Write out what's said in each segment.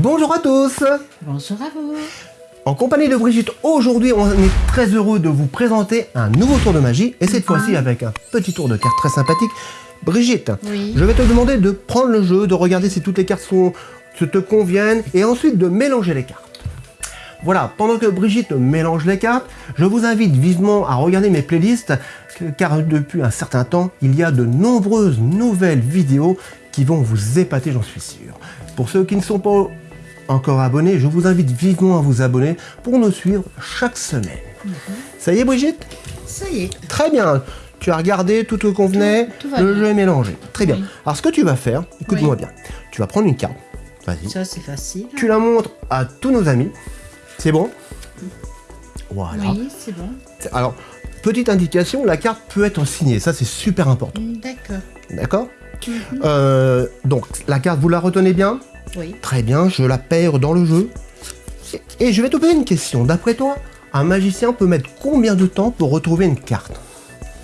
Bonjour à tous Bonjour à vous En compagnie de Brigitte, aujourd'hui on est très heureux de vous présenter un nouveau tour de magie et cette fois-ci avec un petit tour de cartes très sympathique. Brigitte, Oui. je vais te demander de prendre le jeu, de regarder si toutes les cartes sont, se te conviennent et ensuite de mélanger les cartes. Voilà, pendant que Brigitte mélange les cartes, je vous invite vivement à regarder mes playlists, car depuis un certain temps, il y a de nombreuses nouvelles vidéos qui vont vous épater, j'en suis sûr. Pour ceux qui ne sont pas encore abonnés, je vous invite vivement à vous abonner pour nous suivre chaque semaine. Ça y est, Brigitte Ça y est. Très bien. Tu as regardé, tout te convenait, Tout- tout va le bien. jeu est mélangé. Très bien. Alors, ce que tu vas faire, écoute-moi Oui. bien. Tu vas prendre une carte. Vas-y. Ça, c'est facile. Tu la montres à tous nos amis. C'est bon? Voilà. Oui, c'est bon. Alors, petite indication, la carte peut être signée. Ça, c'est super important. D'accord. D'accord? Mhm. Euh, Donc, la carte, vous la retenez bien? Oui. Très bien, je la perds dans le jeu. Et je vais te poser une question. D'après toi, un magicien peut mettre combien de temps pour retrouver une carte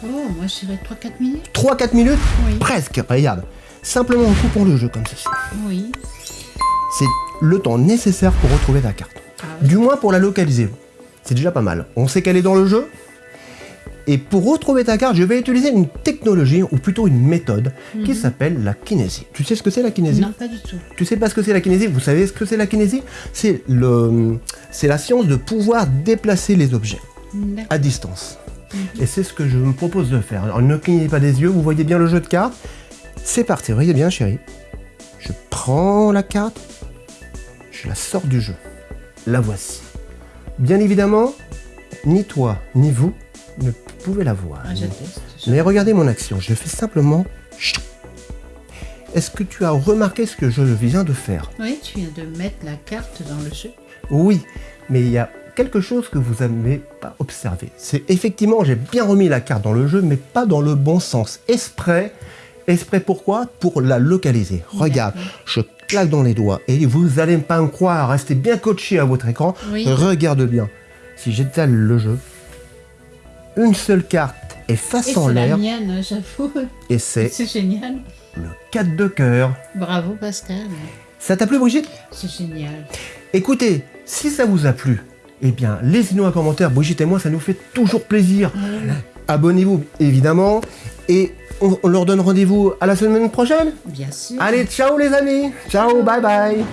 Oh, moi, je dirais 3-4 minutes. 3-4 minutes Oui. Presque, regarde. Simplement en coupant le jeu comme ceci. Oui. C'est le temps nécessaire pour retrouver ta carte. Ah oui. Du moins pour la localiser. C'est déjà pas mal. On sait qu'elle est dans le jeu. Et pour retrouver ta carte, je vais utiliser une technologie, ou plutôt une méthode, qui s'appelle la kinésie. Tu sais ce que c'est la kinésie? Non, pas du tout. Tu sais pas ce que c'est la kinésie? Vous savez ce que c'est la kinésie? C'est le, c'est la science de pouvoir déplacer les objets à distance. Et c'est ce que je me propose de faire. Alors ne clignez pas des yeux, vous voyez bien le jeu de cartes. C'est parti, voyez bien chérie. Je prends la carte, je la sors du jeu. La voici. Bien évidemment, ni toi ni vous ne pouvez la voir. Ah, Mais regardez mon action, je fais simplement... Est-ce que tu as remarqué ce que je viens de faire? Oui, tu viens de mettre la carte dans le jeu. Oui, mais il y a quelque chose que vous n'avez pas observé. C'est effectivement, j'ai bien remis la carte dans le jeu, mais pas dans le bon sens. Esprit, esprit pourquoi? Pour la localiser. Regarde, je claque dans les doigts et vous allez pas me croire, restez bien coaché à votre écran. Oui. Regarde bien. Si j'étale le jeu, une seule carte est Et face en c'est la l'air mienne, j'avoue. et c'est C'est génial. le 4 de cœur. Bravo, Pascal. Ça t'a plu Brigitte? C'est génial. Écoutez, si ça vous a plu, eh bien, laissez-nous un commentaire. Brigitte et moi, ça nous fait toujours plaisir. Abonnez-vous, évidemment. Et on, on leur donne rendez-vous à la semaine prochaine? Bien sûr. Allez, ciao les amis. Ciao, bye bye.